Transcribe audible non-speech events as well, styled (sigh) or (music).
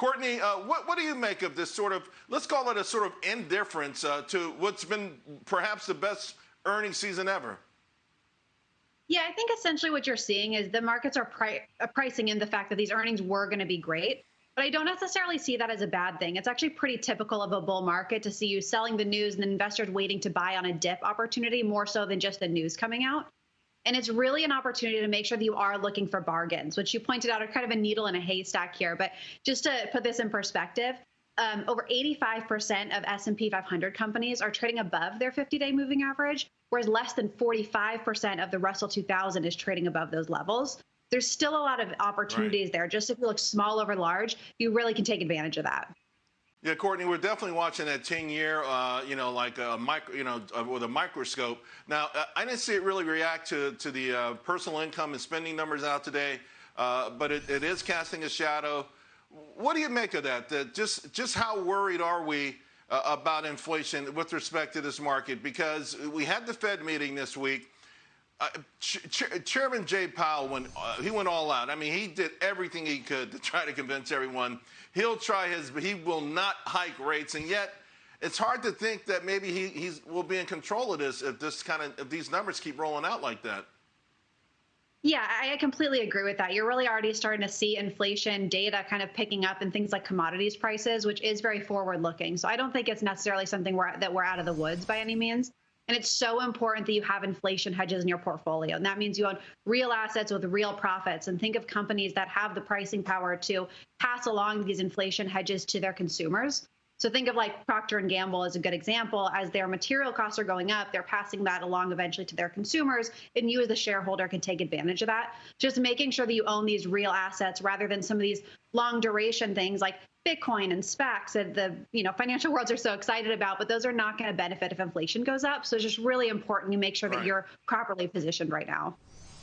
Courtney, uh, what, what do you make of this sort of, let's call it a sort of indifference uh, to what's been perhaps the best earnings season ever? Yeah, I think essentially what you're seeing is the markets are pri uh, pricing in the fact that these earnings were going to be great. But I don't necessarily see that as a bad thing. It's actually pretty typical of a bull market to see you selling the news and investors waiting to buy on a dip opportunity more so than just the news coming out. And it's really an opportunity to make sure that you are looking for bargains, which you pointed out are kind of a needle in a haystack here. But just to put this in perspective, um, over 85% of S&P 500 companies are trading above their 50-day moving average, whereas less than 45% of the Russell 2000 is trading above those levels. There's still a lot of opportunities right. there. Just if you look small over large, you really can take advantage of that. Yeah, Courtney, we're definitely watching that 10-year, uh, you know, like a micro, you know, uh, with a microscope. Now, uh, I didn't see it really react to to the uh, personal income and spending numbers out today, uh, but it, it is casting a shadow. What do you make of that? that just just how worried are we uh, about inflation with respect to this market? Because we had the Fed meeting this week. Uh, Ch Chairman Jay Powell went uh, he went all out. I mean, he did everything he could to try to convince everyone he'll try his, but he will not hike rates. And yet, it's hard to think that maybe he he's, will be in control of this if this kind of if these numbers keep rolling out like that. Yeah, I completely agree with that. You're really already starting to see inflation data kind of picking up in things like commodities prices, which is very forward looking. So I don't think it's necessarily something we're, that we're out of the woods by any means. And it's so important that you have inflation hedges in your portfolio. And that means you own real assets with real profits. And think of companies that have the pricing power to pass along these inflation hedges to their consumers. So think of like Procter and Gamble as a good example. As their material costs are going up, they're passing that along eventually to their consumers, and you as a shareholder can take advantage of that. Just making sure that you own these real assets rather than some of these long duration things like Bitcoin and SPACs that the you know financial (laughs) worlds are so excited about, but those are not going to benefit if inflation goes up. So it's just really important you make sure that you're properly positioned right now.